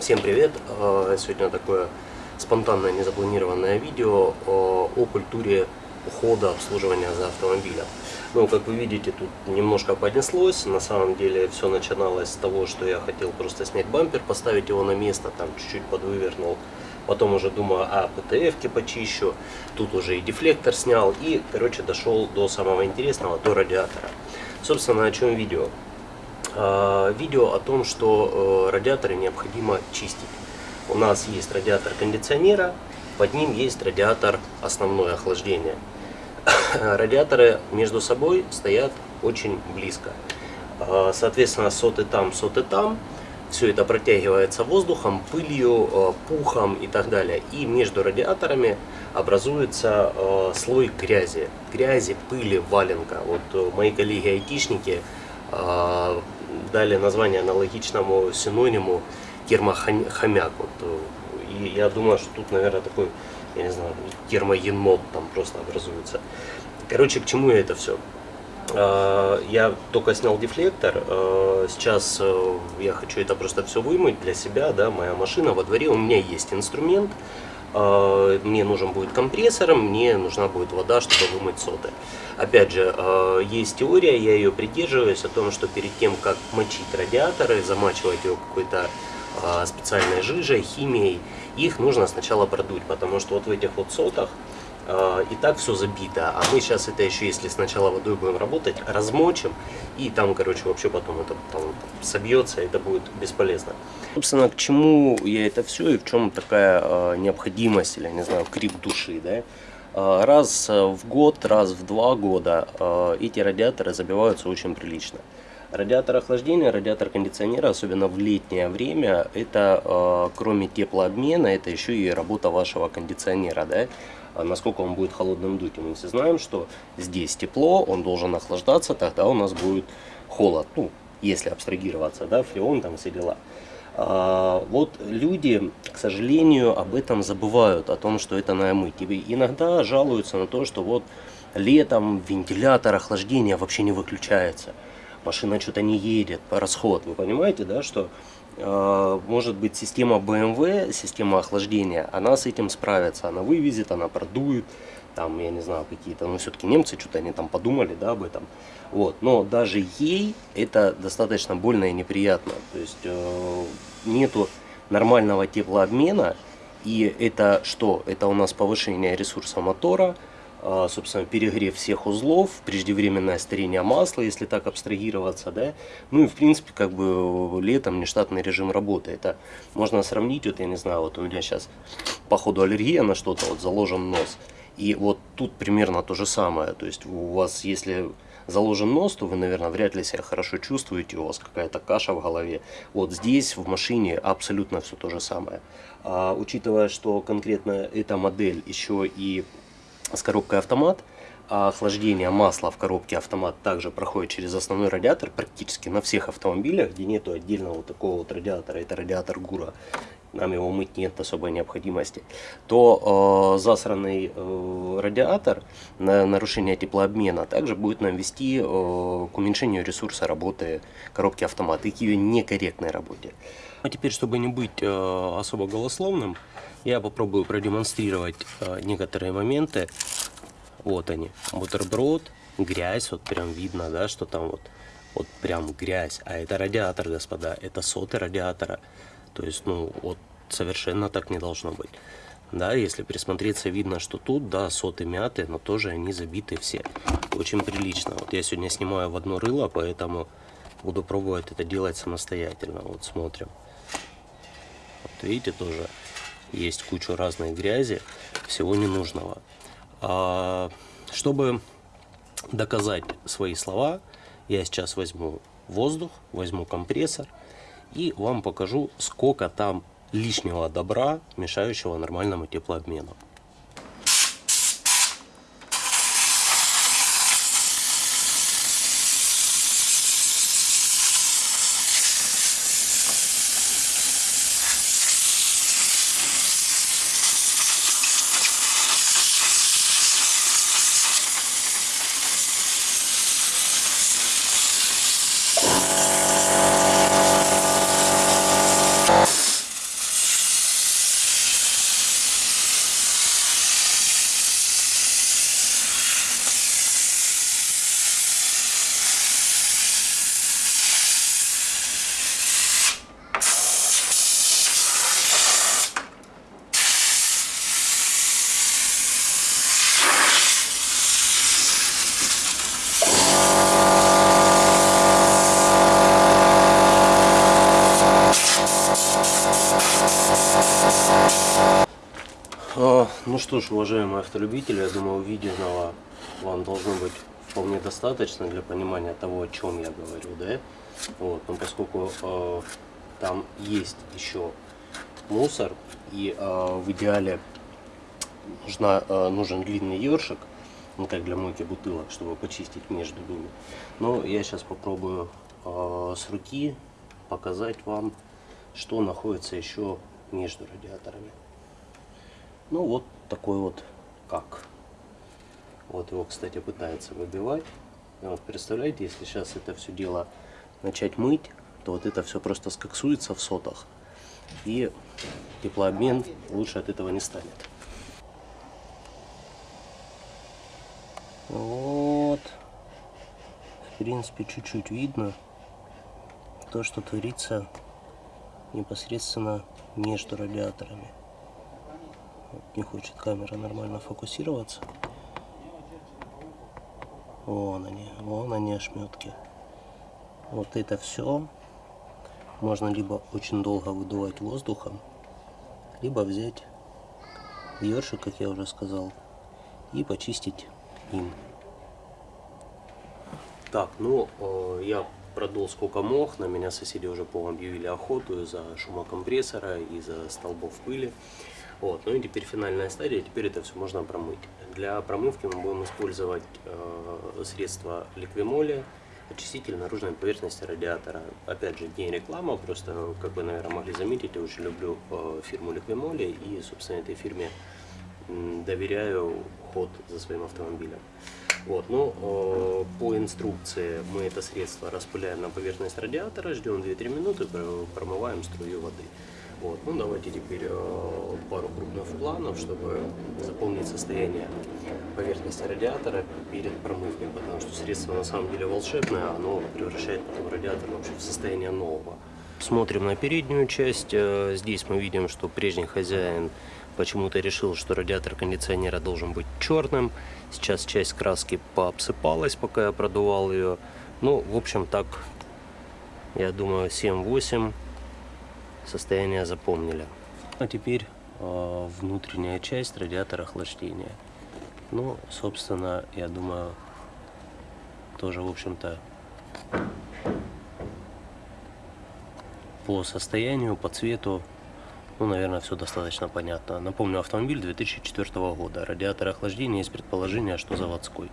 Всем привет! Э, Сегодня такое спонтанное, незапланированное видео о культуре ухода, обслуживания за автомобилем. Ну, как вы видите, тут немножко поднеслось. На самом деле все начиналось с того, что я хотел просто снять бампер, поставить его на место, там чуть-чуть подвывернул. Потом уже думаю, а, ПТФ-ки почищу. Тут уже и дефлектор снял. И, короче, дошел до самого интересного, до радиатора. Собственно, о чем видео? А, видео о том, что э, радиаторы необходимо чистить. У нас есть радиатор кондиционера, под ним есть радиатор основное охлаждение. Радиаторы между собой стоят очень близко. А, соответственно, соты там, соты там. Все это протягивается воздухом, пылью, э, пухом и так далее. И между радиаторами образуется э, слой грязи. Грязи, пыли, валенка. Вот мои коллеги-айтишники дали название аналогичному синониму термохомяк. Вот, э, и я думаю, что тут, наверное, такой, я не знаю, термоенот там просто образуется. Короче, к чему я это все? А, я только снял дефлектор, а, сейчас э, я хочу это просто все вымыть для себя, да, моя машина во дворе, у меня есть инструмент, мне нужен будет компрессор, мне нужна будет вода, чтобы вымыть соты. Опять же, а, есть теория, я ее придерживаюсь, о том, что перед тем, как мочить радиаторы, замачивать его какой-то а, специальной жижей, химией, их нужно сначала продуть, потому что вот в этих вот сотах и так все забито. А мы сейчас это еще, если сначала водой будем работать, размочим. И там, короче, вообще потом это там, собьется, это будет бесполезно. Собственно, к чему я это все и в чем такая э, необходимость или, не знаю, крик души, да? Э, раз в год, раз в два года эти радиаторы забиваются очень прилично. Радиатор охлаждения, радиатор кондиционера, особенно в летнее время, это э, кроме теплообмена, это еще и работа вашего кондиционера, да? А насколько он будет холодным дуть. Мы все знаем, что здесь тепло, он должен охлаждаться, тогда у нас будет холод. Ну, если абстрагироваться, да, фреон, там все дела. А, вот люди, к сожалению, об этом забывают, о том, что это надо мыть. И иногда жалуются на то, что вот летом вентилятор охлаждения вообще не выключается машина что-то не едет, расход. Вы понимаете, да, что может быть система BMW, система охлаждения, она с этим справится, она вывезет, она продует, там, я не знаю, какие-то, ну, все-таки немцы что-то они там подумали, да, об этом. Вот, но даже ей это достаточно больно и неприятно, то есть э, нету нормального теплообмена, и это что? Это у нас повышение ресурса мотора, собственно, перегрев всех узлов, преждевременное старение масла, если так абстрагироваться, да. Ну и, в принципе, как бы летом нештатный режим работы. Это можно сравнить, вот я не знаю, вот у меня сейчас по ходу аллергия на что-то, вот заложен нос. И вот тут примерно то же самое. То есть у вас, если заложен нос, то вы, наверное, вряд ли себя хорошо чувствуете, у вас какая-то каша в голове. Вот здесь, в машине, абсолютно все то же самое. А, учитывая, что конкретно эта модель еще и с коробкой автомат, а охлаждение масла в коробке автомат также проходит через основной радиатор практически на всех автомобилях, где нету отдельного вот такого вот радиатора, это радиатор ГУРа, нам его мыть нет особой необходимости, то э, засранный э, радиатор на нарушение теплообмена также будет нам вести э, к уменьшению ресурса работы коробки автомат и к ее некорректной работе. А теперь, чтобы не быть э, особо голословным, я попробую продемонстрировать э, некоторые моменты. Вот они, бутерброд, грязь, вот прям видно, да, что там вот, вот прям грязь. А это радиатор, господа, это соты радиатора. То есть, ну, вот совершенно так не должно быть. Да, если присмотреться, видно, что тут, да, соты мяты, но тоже они забиты все. Очень прилично. Вот я сегодня снимаю в одно рыло, поэтому буду пробовать это делать самостоятельно. Вот смотрим. Видите, тоже есть куча разной грязи, всего ненужного. А, чтобы доказать свои слова, я сейчас возьму воздух, возьму компрессор и вам покажу, сколько там лишнего добра, мешающего нормальному теплообмену. Ну что ж, уважаемые автолюбители, я думаю, увиденного вам должно быть вполне достаточно для понимания того, о чем я говорю, да? Вот, но поскольку э, там есть еще мусор, и э, в идеале нужна, э, нужен длинный ёршик, ну как для мойки бутылок, чтобы почистить между ними. Но я сейчас попробую э, с руки показать вам, что находится еще между радиаторами. Ну вот такой вот как. Вот его, кстати, пытается выбивать. И вот представляете, если сейчас это все дело начать мыть, то вот это все просто скоксуется в сотах. И теплообмен лучше от этого не станет. Вот. В принципе, чуть-чуть видно то, что творится непосредственно между радиаторами. Не хочет камера нормально фокусироваться. Вон они, вон они ошметки. Вот это все можно либо очень долго выдувать воздухом, либо взять ёршик, как я уже сказал, и почистить им. Так, ну, э, я продул сколько мог, на меня соседи уже по объявили охоту из-за шума компрессора, из-за столбов пыли. Вот, ну и теперь финальная стадия, теперь это все можно промыть. Для промывки мы будем использовать э, средство ликвимоли, очиститель наружной поверхности радиатора. Опять же, не реклама, просто, как вы, наверное, могли заметить, я очень люблю э, фирму Ликвимоли и, собственно, этой фирме доверяю ход за своим автомобилем. Вот, ну, э, по инструкции мы это средство распыляем на поверхность радиатора, ждем 2-3 минуты, промываем струю воды. Вот. Ну, давайте теперь э, пару крупных планов, чтобы запомнить состояние поверхности радиатора перед промывкой, потому что средство на самом деле волшебное, оно превращает потом радиатор вообще в состояние нового. Смотрим на переднюю часть. Э, здесь мы видим, что прежний хозяин почему-то решил, что радиатор кондиционера должен быть черным. Сейчас часть краски пообсыпалась, пока я продувал ее. Ну, в общем, так, я думаю, 7-8 состояние запомнили. А теперь э, внутренняя часть радиатора охлаждения. Ну, собственно, я думаю, тоже, в общем-то, по состоянию, по цвету, ну, наверное, все достаточно понятно. Напомню, автомобиль 2004 года. Радиатор охлаждения есть предположение, что заводской.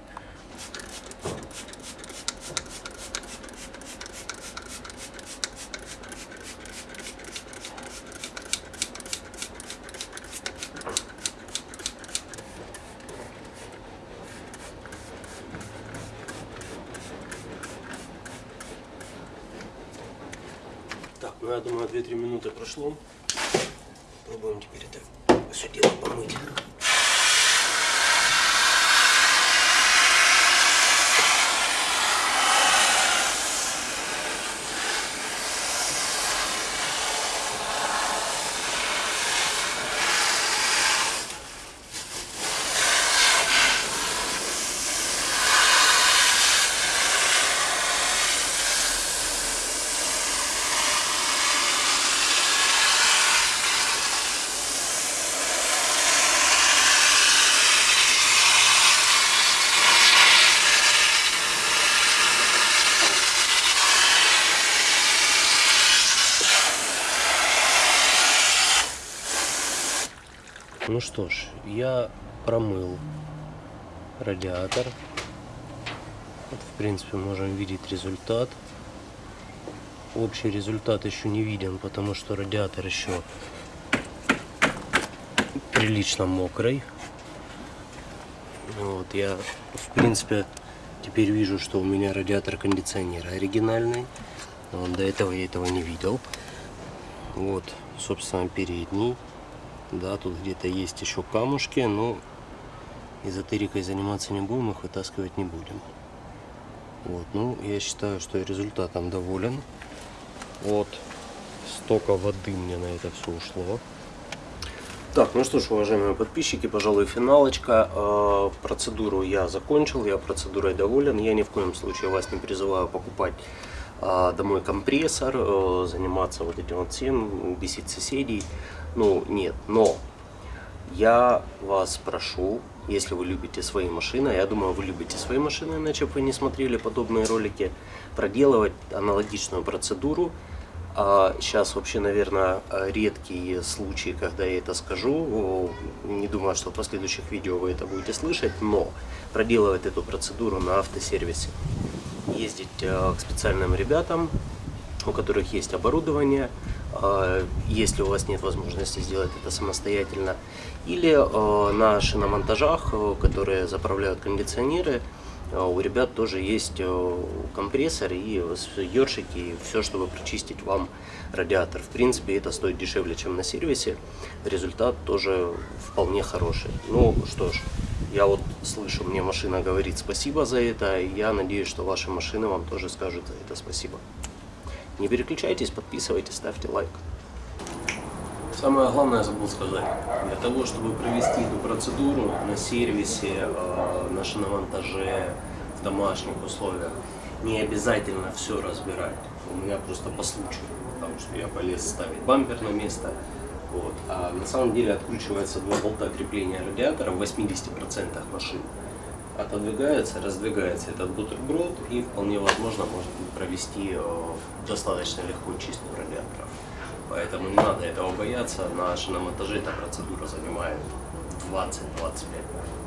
Ну, я думаю, 2-3 минуты прошло. Пробуем теперь это все дело помыть. Ну что ж, я промыл радиатор. Вот, в принципе, можем видеть результат. Общий результат еще не виден, потому что радиатор еще прилично мокрый. Вот, я, в принципе, теперь вижу, что у меня радиатор кондиционера оригинальный. Вот, до этого я этого не видел. Вот, собственно, передний. Да, тут где-то есть еще камушки, но эзотерикой заниматься не будем, их вытаскивать не будем. Вот, ну, я считаю, что результатом доволен. Вот, столько воды мне на это все ушло. Так, ну что ж, уважаемые подписчики, пожалуй, финалочка. Э, процедуру я закончил, я процедурой доволен. Я ни в коем случае вас не призываю покупать э, домой компрессор, э, заниматься вот этим вот всем, бесить соседей. Ну, нет, но Я вас прошу, если вы любите свои машины, а я думаю, вы любите свои машины, иначе вы не смотрели подобные ролики, проделывать аналогичную процедуру. А сейчас вообще, наверное, редкие случаи, когда я это скажу. Не думаю, что в последующих видео вы это будете слышать, но проделывать эту процедуру на автосервисе. Ездить э, к специальным ребятам, у которых есть оборудование, если у вас нет возможности сделать это самостоятельно, или э, на шиномонтажах, которые заправляют кондиционеры, у ребят тоже есть компрессор и ёршики, и все, чтобы прочистить вам радиатор. В принципе, это стоит дешевле, чем на сервисе. Результат тоже вполне хороший. Ну что ж, я вот слышу, мне машина говорит спасибо за это, я надеюсь, что ваши машины вам тоже скажут за это спасибо. Не переключайтесь, подписывайтесь, ставьте лайк. Самое главное забыл сказать. Для того, чтобы провести эту процедуру на сервисе, э, на шиномонтаже, в домашних условиях, не обязательно все разбирать. У меня просто по случаю, потому что я полез ставить бампер на место, вот. А на самом деле откручивается два болта крепления радиатора в 80% машин. Отодвигается, раздвигается этот бутерброд и вполне возможно можно провести э, достаточно легко чистку радиаторов. Поэтому не надо этого бояться. На шиномонтаже эта процедура занимает 20-25 минут.